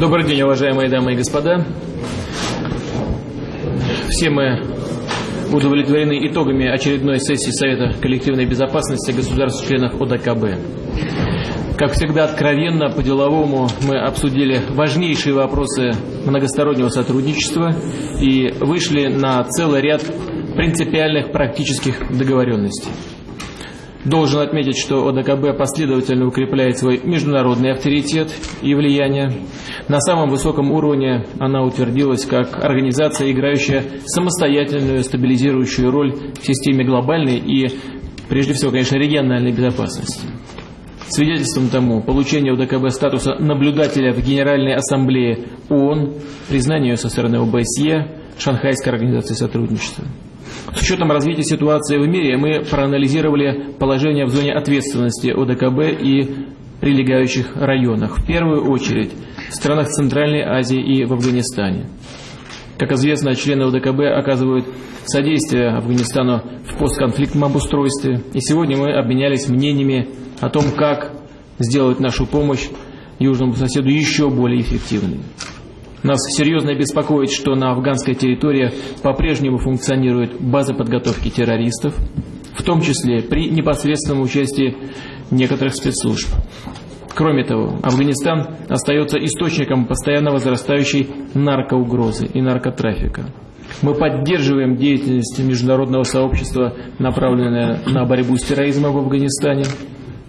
Добрый день, уважаемые дамы и господа. Все мы удовлетворены итогами очередной сессии Совета коллективной безопасности государств-членов ОДКБ. Как всегда, откровенно, по-деловому мы обсудили важнейшие вопросы многостороннего сотрудничества и вышли на целый ряд принципиальных практических договоренностей. Должен отметить, что ОДКБ последовательно укрепляет свой международный авторитет и влияние. На самом высоком уровне она утвердилась как организация, играющая самостоятельную стабилизирующую роль в системе глобальной и, прежде всего, конечно, региональной безопасности. Свидетельством тому получение ОДКБ статуса наблюдателя в Генеральной Ассамблее ООН, признание ее со стороны ОБСЕ, Шанхайской организации сотрудничества. С учетом развития ситуации в мире мы проанализировали положение в зоне ответственности ОДКБ и прилегающих районах. В первую очередь в странах Центральной Азии и в Афганистане. Как известно, члены ОДКБ оказывают содействие Афганистану в постконфликтном обустройстве. И сегодня мы обменялись мнениями о том, как сделать нашу помощь южному соседу еще более эффективной. Нас серьезно беспокоит, что на афганской территории по-прежнему функционирует база подготовки террористов, в том числе при непосредственном участии некоторых спецслужб. Кроме того, Афганистан остается источником постоянно возрастающей наркоугрозы и наркотрафика. Мы поддерживаем деятельность международного сообщества, направленное на борьбу с терроризмом в Афганистане.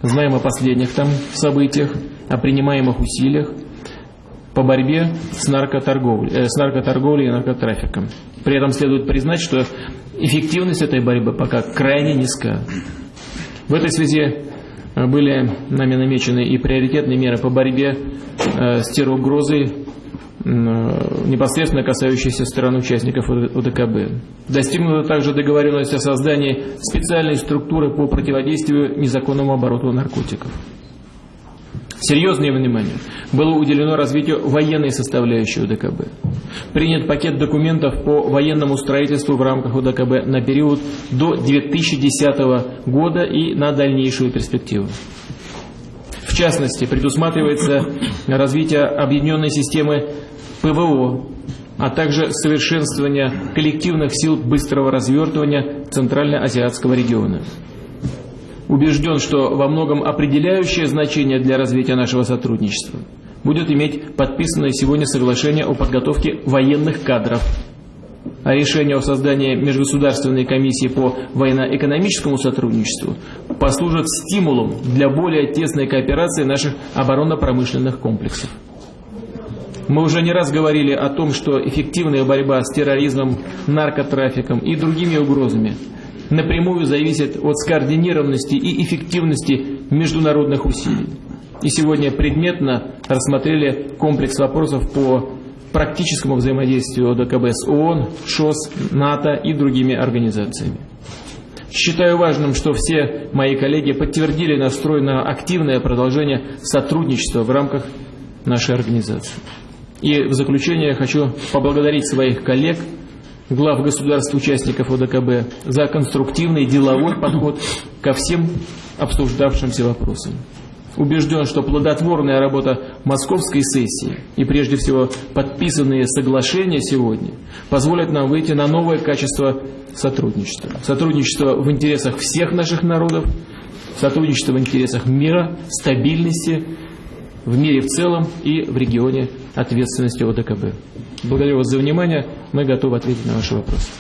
Знаем о последних там событиях, о принимаемых усилиях по борьбе с наркоторговлей, э, с наркоторговлей и наркотрафиком. При этом следует признать, что эффективность этой борьбы пока крайне низка. В этой связи э, были нами намечены и приоритетные меры по борьбе э, с терроугрозой, непосредственно касающиеся стран участников ОДКБ. Достигнута также договоренность о создании специальной структуры по противодействию незаконному обороту наркотиков. Серьезное внимание было уделено развитию военной составляющей УДКБ. Принят пакет документов по военному строительству в рамках УДКБ на период до 2010 года и на дальнейшую перспективу. В частности, предусматривается развитие объединенной системы ПВО, а также совершенствование коллективных сил быстрого развертывания Центральноазиатского региона убежден, что во многом определяющее значение для развития нашего сотрудничества будет иметь подписанное сегодня соглашение о подготовке военных кадров, а решение о создании межгосударственной комиссии по военно-экономическому сотрудничеству послужит стимулом для более тесной кооперации наших оборонно-промышленных комплексов. Мы уже не раз говорили о том, что эффективная борьба с терроризмом, наркотрафиком и другими угрозами – напрямую зависит от скоординированности и эффективности международных усилий. И сегодня предметно рассмотрели комплекс вопросов по практическому взаимодействию ОДКБ с ООН, ШОС, НАТО и другими организациями. Считаю важным, что все мои коллеги подтвердили настрой на активное продолжение сотрудничества в рамках нашей организации. И в заключение хочу поблагодарить своих коллег – глав государств-участников ОДКБ за конструктивный деловой подход ко всем обсуждавшимся вопросам. Убежден, что плодотворная работа московской сессии и прежде всего подписанные соглашения сегодня позволят нам выйти на новое качество сотрудничества. Сотрудничество в интересах всех наших народов, сотрудничество в интересах мира, стабильности в мире в целом и в регионе ответственности ОДКБ. Благодарю вас за внимание. Мы готовы ответить на ваши вопросы.